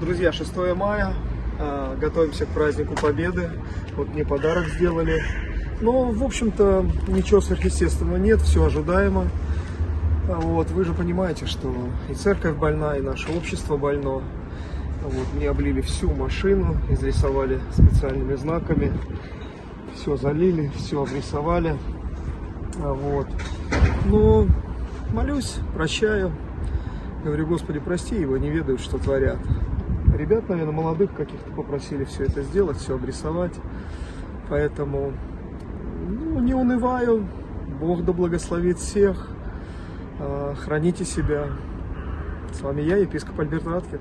Друзья, 6 мая, а, готовимся к празднику Победы. Вот мне подарок сделали. Но, в общем-то, ничего сверхъестественного нет, все ожидаемо. А Вот, вы же понимаете, что и церковь больна, и наше общество больно. Вот, мне облили всю машину, изрисовали специальными знаками. Все залили, все обрисовали. А Вот. Но молюсь, прощаю. Говорю, Господи, прости его, не ведают, что творят. Ребят, наверное, молодых каких-то попросили все это сделать, все обрисовать. Поэтому ну, не унываю. Бог да благословит всех. А, Храните себя. С вами я, епископ Альберт Раткин.